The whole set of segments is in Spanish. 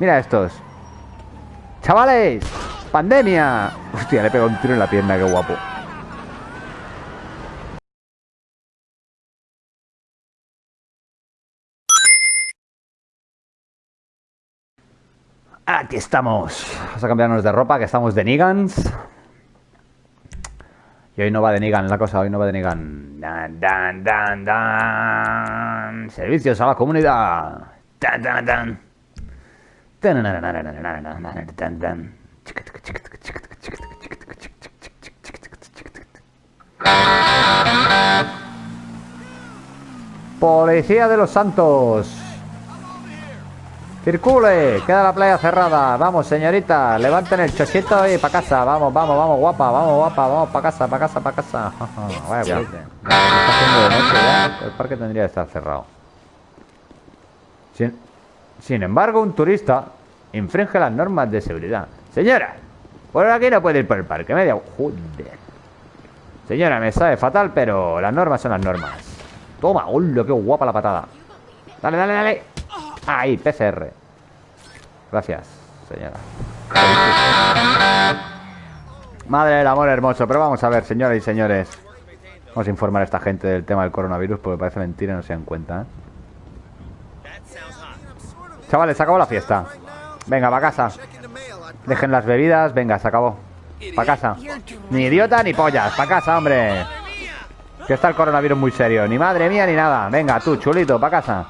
Mira estos. ¡Chavales! ¡Pandemia! Hostia, le pegado un tiro en la pierna, qué guapo. Aquí estamos. Vamos a cambiarnos de ropa, que estamos de Nigans. Y hoy no va de Nigan la cosa, hoy no va de Nigan. Dan, dan, dan, dan. Servicios a la comunidad. Dan, dan, dan. Policía de los Santos. Circule, queda la playa cerrada. Vamos, señorita, levanten el chochito y para casa. Vamos, vamos, vamos, guapa, vamos, guapa, vamos para casa, para casa, para casa. Vaya, está haciendo de noche ya. El parque tendría que estar cerrado. Sin, sin embargo, un turista infringe las normas de seguridad. Señora, por aquí no puede ir por el parque. Media. Joder. Señora, me sabe fatal, pero las normas son las normas. Toma, hola, qué guapa la patada. Dale, dale, dale. Ahí, PCR. Gracias, señora. Madre del amor hermoso. Pero vamos a ver, señoras y señores. Vamos a informar a esta gente del tema del coronavirus porque parece mentira no se dan cuenta. ¿eh? Chavales, se acabó la fiesta. Venga, para casa. Dejen las bebidas. Venga, se acabó. Para casa. Ni idiota ni pollas. Para casa, hombre. Que está el coronavirus muy serio. Ni madre mía ni nada. Venga, tú, chulito, para casa.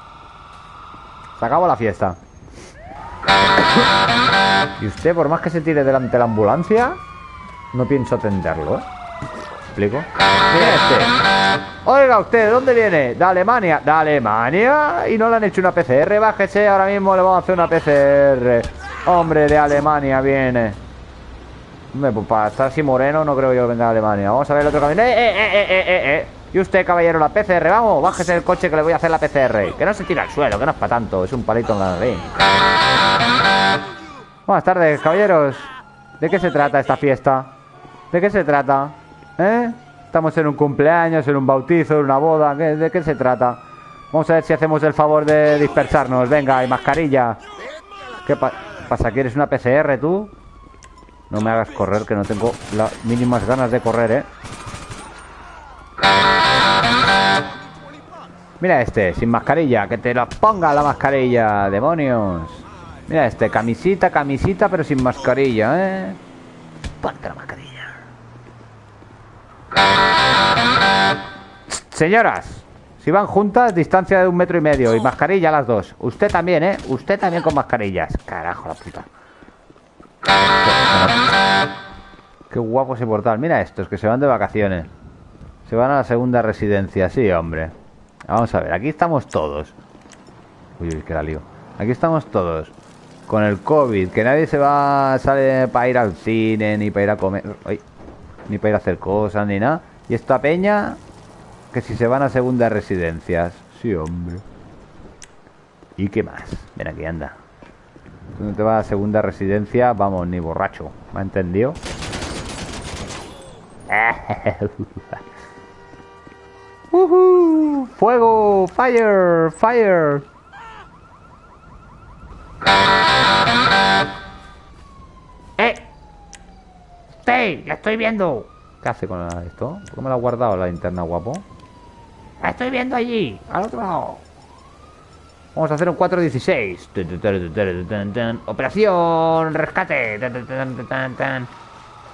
Se acabó la fiesta. Y usted, por más que se tire delante de la ambulancia, no pienso atenderlo, ¿eh? ¿Explico? Mira este. Oiga, usted, ¿de dónde viene? De Alemania. ¿De Alemania? Y no le han hecho una PCR. Bájese, ahora mismo le vamos a hacer una PCR. Hombre, de Alemania viene. Hombre, pues para estar así moreno no creo yo que venga de Alemania. Vamos a ver el otro camino. ¡Eh, eh, eh, eh, eh! eh! Y usted, caballero, la PCR, vamos, bájese el coche que le voy a hacer la PCR. Que no se tira al suelo, que no es para tanto, es un palito en la nariz. Buenas tardes, caballeros. ¿De qué se trata esta fiesta? ¿De qué se trata? ¿Eh? Estamos en un cumpleaños, en un bautizo, en una boda. ¿De qué se trata? Vamos a ver si hacemos el favor de dispersarnos. Venga, y mascarilla. ¿Qué pasa? ¿Quieres una PCR tú? No me hagas correr, que no tengo las mínimas ganas de correr, ¿eh? Mira este, sin mascarilla, que te lo ponga la mascarilla, demonios. Mira este, camisita, camisita, pero sin mascarilla, ¿eh? Ponte la mascarilla. Señoras, si van juntas, distancia de un metro y medio y mascarilla las dos. Usted también, ¿eh? Usted también con mascarillas. Carajo, la puta. Qué guapo ese portal. Mira estos que se van de vacaciones. Se van a la segunda residencia, sí, hombre. Vamos a ver, aquí estamos todos. Uy, uy, que la lío. Aquí estamos todos. Con el COVID, que nadie se va sale para ir al cine, ni para ir a comer, ni para ir a hacer cosas, ni nada. Y esta peña, que si se van a segundas residencias. Sí, hombre. ¿Y qué más? Ven aquí, anda. Tú no te vas a segunda residencia, vamos, ni borracho. ¿Me ha entendido? Uh ¡Fuego! ¡Fire! ¡Fire! ¡Eh! ¡Hey! ¡La estoy viendo! ¿Qué hace con esto? ¿Por qué me lo ha guardado la linterna, guapo? ¡La estoy viendo allí! ¡Al otro lado! Vamos a hacer un 416. Operación rescate.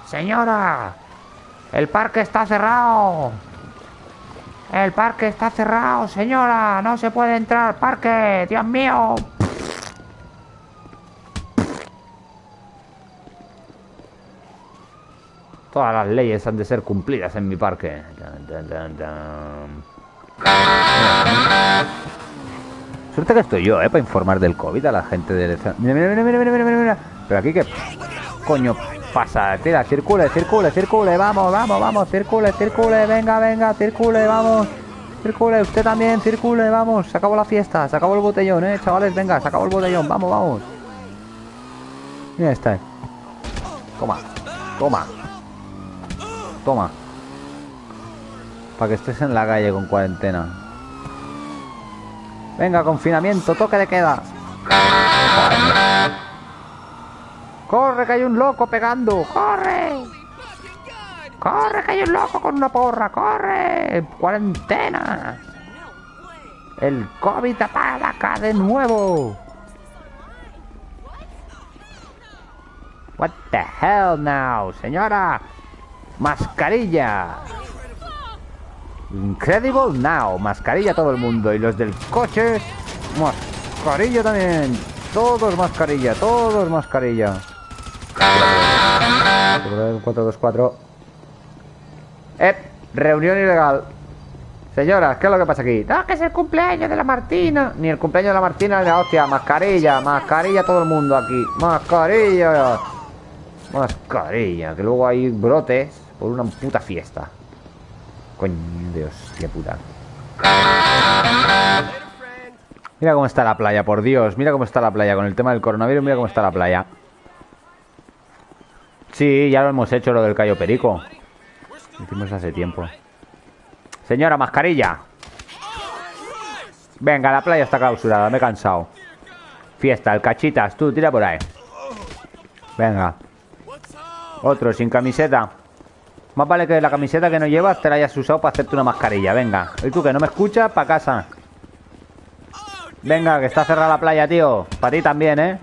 Señora, el parque está cerrado. El parque está cerrado, señora. No se puede entrar al parque. Dios mío. Todas las leyes han de ser cumplidas en mi parque. Suerte que estoy yo, ¿eh? Para informar del COVID a la gente de... Mira, mira, mira, mira, mira, mira, mira. Pero aquí que... Coño, pasa? Tira, circule, circule, circule, vamos, vamos, vamos, circule, circule, venga, venga, circule, vamos. Circule, usted también, circule, vamos. Se acabó la fiesta, se acabó el botellón, eh, chavales, venga, se acabó el botellón, vamos, vamos. Mira está. Toma, toma. Toma. Para que estés en la calle con cuarentena. Venga, confinamiento, toque de queda. ¡Corre, que hay un loco pegando! ¡Corre! ¡Corre, que hay un loco con una porra! ¡Corre! ¡Cuarentena! ¡El COVID acá de nuevo! What the hell now, señora? Mascarilla. Incredible now. Mascarilla todo el mundo. Y los del coche. Mascarilla también. Todos mascarilla. Todos mascarilla. 424. Eh, reunión ilegal. Señoras, ¿qué es lo que pasa aquí? No, que es el cumpleaños de la Martina. Ni el cumpleaños de la Martina ni la hostia. Mascarilla, mascarilla todo el mundo aquí. Mascarilla. Mascarilla, que luego hay brotes por una puta fiesta. Coño Dios, qué puta. Mira cómo está la playa, por Dios. Mira cómo está la playa. Con el tema del coronavirus, mira cómo está la playa. Sí, ya lo hemos hecho, lo del Cayo Perico. Lo hicimos hace tiempo. Señora, mascarilla. Venga, la playa está clausurada, me he cansado. Fiesta, el cachitas, tú, tira por ahí. Venga. Otro sin camiseta. Más vale que la camiseta que no llevas te la hayas usado para hacerte una mascarilla. Venga. ¿Y tú que no me escuchas? Para casa. Venga, que está cerrada la playa, tío. Para ti también, ¿eh?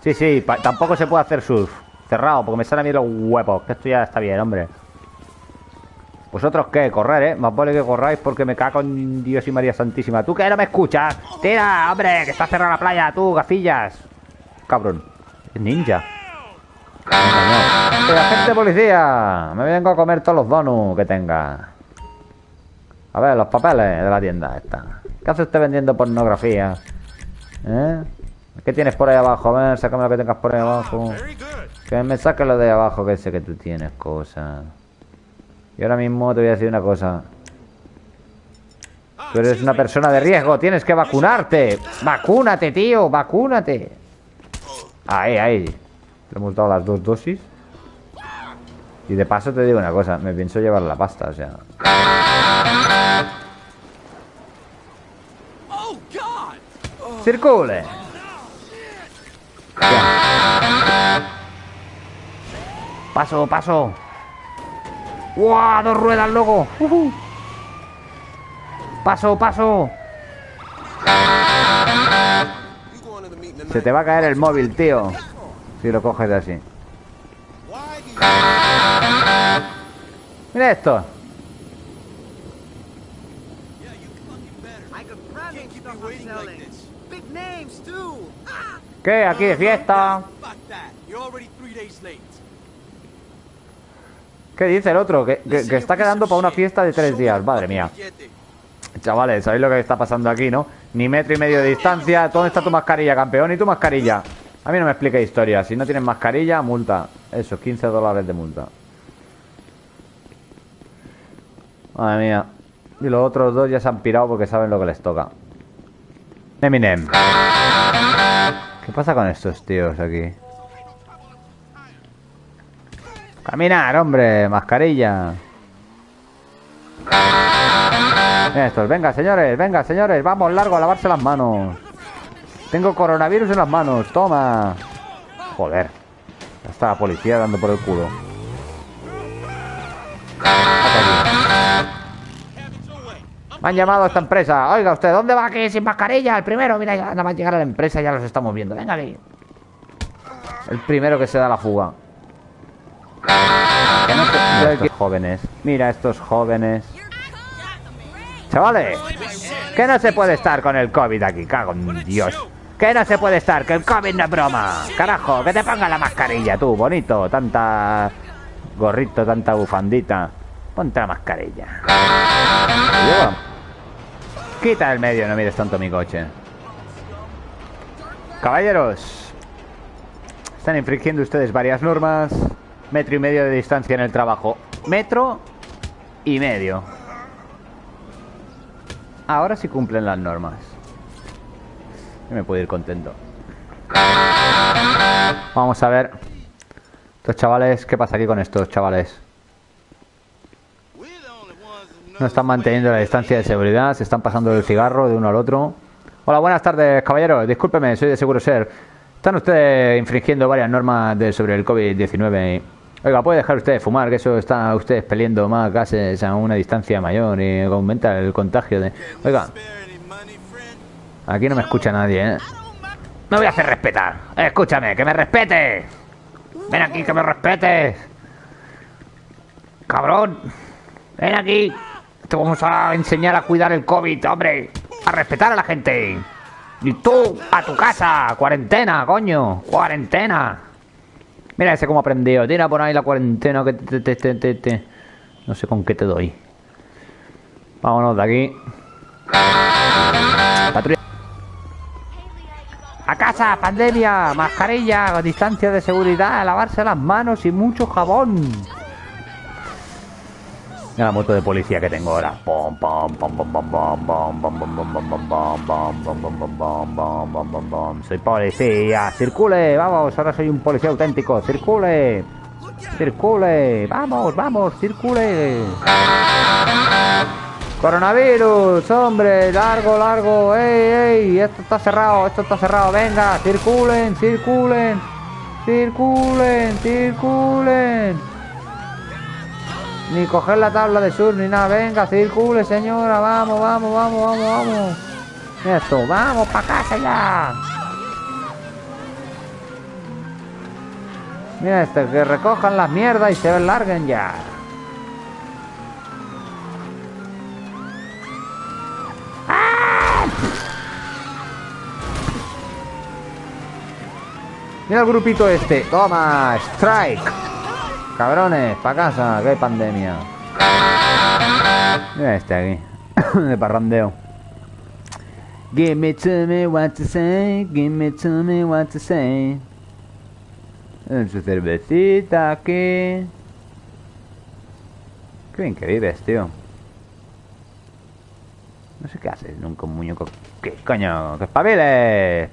Sí, sí. Tampoco se puede hacer surf. Cerrado, porque me salen a mí los huevos. Que esto ya está bien, hombre. ¿Vosotros qué? Correr, ¿eh? Más vale que corráis porque me cago en Dios y María Santísima. ¿Tú que no me escuchas? ¡Tira, hombre! Que está cerrada la playa, tú, gafillas. Cabrón. Ninja. ¡La agente policía! Me vengo a comer todos los donuts que tenga. A ver, los papeles de la tienda esta. ¿Qué hace usted vendiendo pornografía? ¿Eh? ¿Qué tienes por ahí abajo? A ver, sácame lo que tengas por ahí abajo. Que me saque lo de abajo, que sé que tú tienes cosas. Y ahora mismo te voy a decir una cosa. Tú eres una persona de riesgo, tienes que vacunarte. Vacúnate, tío, vacúnate. Ahí, ahí. Le hemos dado las dos dosis. Y de paso te digo una cosa, me pienso llevar la pasta, o sea. ¡Circule! Paso, paso. ¡Wow! Dos ruedas, loco. Paso, paso. Se te va a caer el móvil, tío. Si lo coges de así. Mira esto. ¿Qué? Aquí de fiesta. ¿Qué dice el otro? Que, que, está quedando para una fiesta de tres días. Madre mía. Chavales, ¿sabéis lo que está pasando aquí, no? Ni metro y medio de distancia. ¿Dónde está tu mascarilla, campeón? ¿Y tu mascarilla? A mí no me explique historia. Si no tienes mascarilla, multa. Eso, 15 dólares de multa. Madre mía. Y los otros dos ya se han pirado porque saben lo que les toca. Eminem. ¿Qué pasa con estos tíos aquí? Caminar, hombre. Mascarilla. Estos, venga, señores, venga, señores. Vamos, largo a lavarse las manos. Tengo coronavirus en las manos, toma. Joder. Ya está la policía dando por el culo. Me han llamado a esta empresa. Oiga usted, ¿dónde va aquí sin mascarilla? El primero, mira, ya nada más llegar a la empresa ya los estamos viendo. Venga aquí. El primero que se da la fuga. estos jóvenes. Mira estos jóvenes. Chavales, que no se puede estar con el COVID aquí, cago en Dios. Que no se puede estar, que el COVID no es broma. Carajo, que te ponga la mascarilla tú, bonito. Tanta gorrito, tanta bufandita. Ponte la mascarilla. Quita el medio, no mires tanto mi coche. Caballeros, están infringiendo ustedes varias normas. Metro y medio de distancia en el trabajo. Metro y medio. Ahora sí cumplen las normas me puedo ir contento. Vamos a ver. Estos chavales, ¿qué pasa aquí con estos chavales? No están manteniendo la distancia de seguridad, se están pasando el cigarro de uno al otro. Hola, buenas tardes, caballeros. Discúlpeme, soy de Seguro Ser. Están ustedes infringiendo varias normas de, sobre el COVID-19. Oiga, puede dejar usted de fumar, que eso está usted expeliendo más gases a una distancia mayor y aumenta el contagio de... Oiga, aquí no me escucha nadie, ¿eh? Me voy a hacer respetar. Escúchame, que me respete. Ven aquí, que me respetes. Cabrón. Ven aquí. Te vamos a enseñar a cuidar el COVID, hombre. A respetar a la gente. Y tú, a tu casa. Cuarentena, coño. Cuarentena. Mira ese cómo aprendió. Tira por ahí la cuarentena que No sé con qué te doy. Vámonos de aquí. Patrulla. A casa, pandemia, mascarilla, distancia de seguridad, lavarse las manos y mucho jabón. La moto de policía que tengo ahora. Soy policía. Circule, vamos. Ahora soy un policía auténtico. Circule. Circule. Vamos, vamos, circule. Coronavirus, hombre, largo, largo, ey, ey, esto está cerrado, esto está cerrado, venga, circulen, circulen, circulen, circulen. Ni coger la tabla de sur ni nada. Venga, circule, señora. Vamos, vamos, vamos, vamos, vamos. Esto, vamos para casa ya. Mira este, que recojan las mierdas y se larguen ya. Mira el grupito este. Toma, strike. Cabrones, pa' casa, que hay pandemia. Mira este aquí, de parrandeo. Give me to me what to say, give me to me what to say. En su cervecita aquí. Qué bien que vives, tío. No sé qué haces nunca un muñeco. ¿Qué coño? ¡Que espabiles!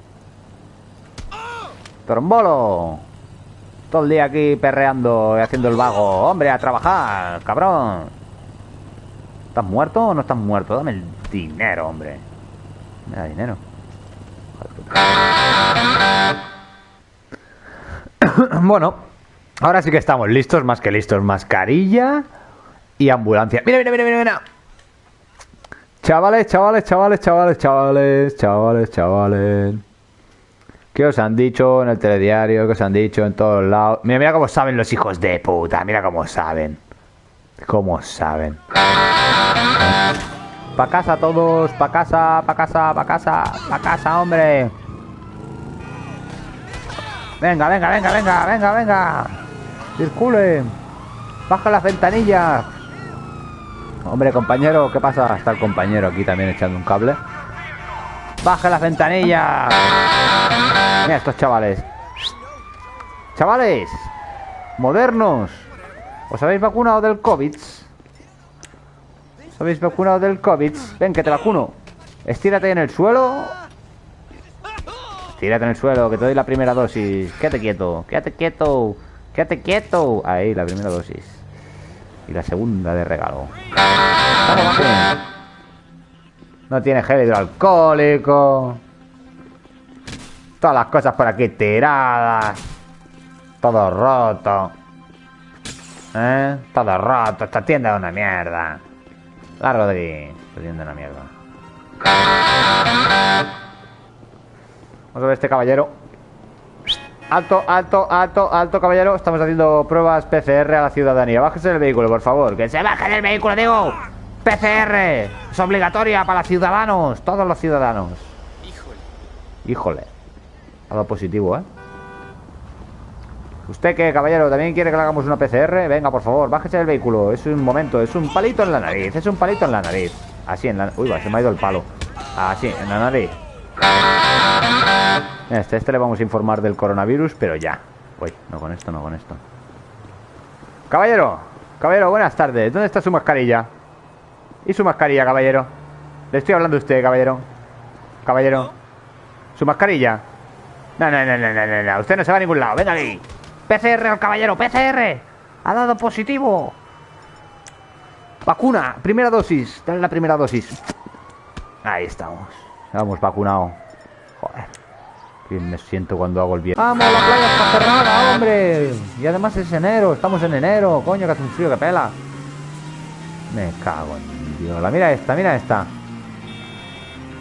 ¡Trombolo! Todo el día aquí perreando y haciendo el vago. Hombre, a trabajar, cabrón. ¿Estás muerto o no estás muerto? Dame el dinero, hombre. Me da dinero. bueno, ahora sí que estamos listos, más que listos. Mascarilla y ambulancia. Mira, mira, mira, mira, mira. Chavales, chavales, chavales, chavales, chavales, chavales, chavales. ¿Qué os han dicho en el telediario? ¿Qué os han dicho en todos lados? Mira, mira cómo saben los hijos de puta. Mira cómo saben. Cómo saben. Pa' casa todos, pa' casa, pa' casa, pa' casa, pa' casa, hombre. Venga, venga, venga, venga, venga, venga. Circule. Baja las ventanillas. Hombre, compañero, ¿qué pasa? Está el compañero aquí también echando un cable. Baja las ventanillas. Mira estos chavales. Chavales. Modernos. ¿Os habéis vacunado del COVID? ¿Os habéis vacunado del COVID? Ven, que te vacuno. Estírate en el suelo. Estírate en el suelo, que te doy la primera dosis. Quédate quieto, quédate quieto. Quédate quieto. Ahí, la primera dosis. Y la segunda de regalo. No tiene gel hidroalcohólico. Todas las cosas por aquí tiradas. Todo roto. ¿Eh? Todo roto. Esta tienda es una mierda. La Rodri. Esta tienda es una mierda. Vamos a ver este caballero. Alto, alto, alto, alto, caballero. Estamos haciendo pruebas PCR a la ciudadanía. Bájese del vehículo, por favor. ¡Que se baje del vehículo, digo! PCR. Es obligatoria para los ciudadanos. Todos los ciudadanos. Híjole. Híjole. Algo positivo, ¿eh? ¿Usted qué, caballero? ¿También quiere que le hagamos una PCR? Venga, por favor, bájese del vehículo. Es un momento, es un palito en la nariz. Es un palito en la nariz. Así en la... Uy, va, se me ha ido el palo. Así, en la nariz. Este, este le vamos a informar del coronavirus, pero ya. Uy, no con esto, no con esto. Caballero, caballero, buenas tardes. ¿Dónde está su mascarilla? ¿Y su mascarilla, caballero? Le estoy hablando a usted, caballero. Caballero. ¿Su mascarilla? No, no, no, no, no, no. Usted no se va a ningún lado. Venga aquí. PCR al caballero. PCR. Ha dado positivo. Vacuna. Primera dosis. Dale la primera dosis. Ahí estamos. Hemos vacunado. Joder. me siento cuando hago el bien. ¡Vamos, la playa está cerrada, hombre! Y además es enero, estamos en enero, coño, que hace un frío que pela. Me cago en Dios. La mira esta, mira esta.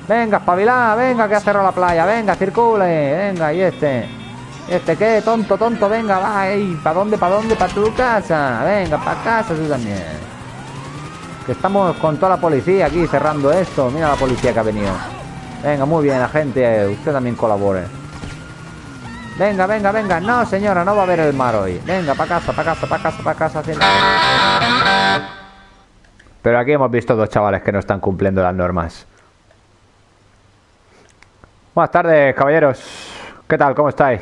Venga, espabilá, venga, que ha cerrado la playa, venga, circule, venga, y este. ¿Este qué? Tonto, tonto, venga, va, ¿para dónde, para dónde? Para tu casa, venga, para casa tú también. Que estamos con toda la policía aquí cerrando esto. Mira la policía que ha venido. Venga, muy bien, la gente, usted también colabore. Venga, venga, venga. No, señora, no va a haber el mar hoy. Venga, para casa, para casa, para casa, para casa. Pero aquí hemos visto dos chavales que no están cumpliendo las normas. Buenas tardes, caballeros. ¿Qué tal? ¿Cómo estáis?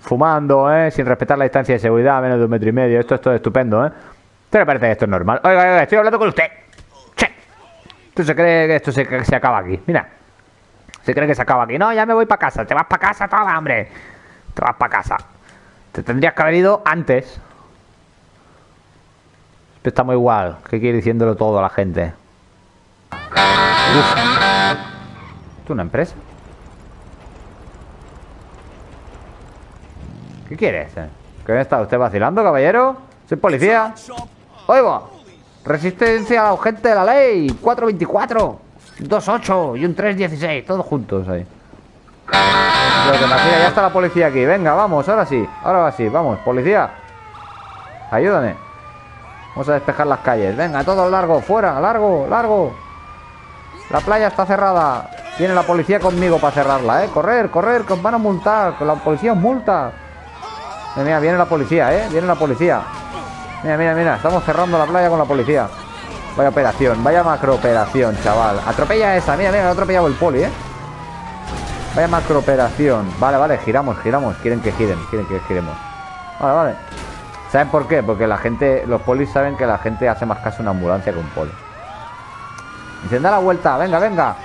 Fumando, ¿eh? Sin respetar la distancia de seguridad, menos de un metro y medio. Esto, esto es estupendo, ¿eh? ¿Te parece que esto es normal? Oiga, oiga, estoy hablando con usted. Che. ¿Tú se cree que esto se, acaba aquí? Mira. Se cree que se acaba aquí. No, ya me voy para casa. Te vas para casa toda, hombre. Te vas para casa. Te tendrías que haber ido antes. Estamos igual. ¿Qué quiere diciéndolo todo a la gente? ¿Esto es una empresa? ¿Qué quieres? Eh? ¿Qué está usted vacilando, caballero? Soy policía. Oigo. Resistencia a la gente de la ley. 424. 28 y un 316. Todos juntos ahí. ya está la policía aquí. Venga, vamos. Ahora sí. Ahora sí. Vamos, policía. Ayúdame. Vamos a despejar las calles. Venga, todo largo. Fuera. Largo, largo. La playa está cerrada. Viene la policía conmigo para cerrarla, ¿eh? Correr, correr, que os van a multar. Con la policía os multa. Mira, viene la policía, ¿eh? Viene la policía. Mira, mira, mira. Estamos cerrando la playa con la policía. Vaya operación, vaya macro operación, chaval. Atropella esa, mira, mira, ha atropellado el poli, ¿eh? Vaya macro operación. Vale, vale, giramos, giramos. Quieren que giren, quieren que giremos. Vale, vale. ¿Saben por qué? Porque la gente, los polis saben que la gente hace más caso una ambulancia que un poli. Dicen, da la vuelta, venga, venga.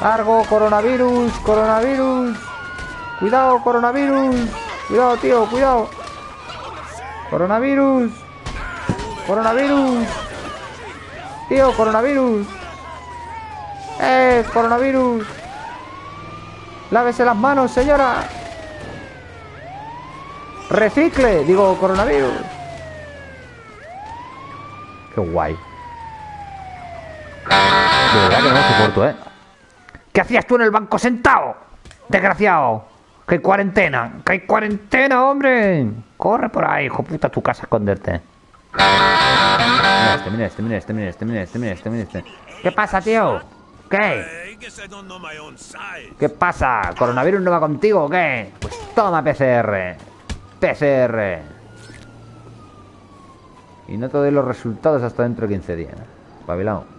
Largo, coronavirus, coronavirus. Cuidado, coronavirus. Cuidado, tío, cuidado. Coronavirus. Coronavirus. Tío, coronavirus. ¡Eh, coronavirus! Lávese las manos, señora. Recicle, digo, coronavirus. Qué guay. De verdad que no soporto, ¿eh? ¿Qué hacías tú en el banco sentado? Desgraciado. ¡Que hay cuarentena! ¡Que hay cuarentena, hombre! Corre por ahí, hijo puta, a tu casa a esconderte. Mira este, mira este, mira este, mira este, mira este, este, este. ¿Qué pasa, tío? ¿Qué? ¿Qué pasa? ¿Coronavirus no va contigo o qué? Pues toma PCR. PCR. Y no te doy los resultados hasta dentro de 15 días. Babilao.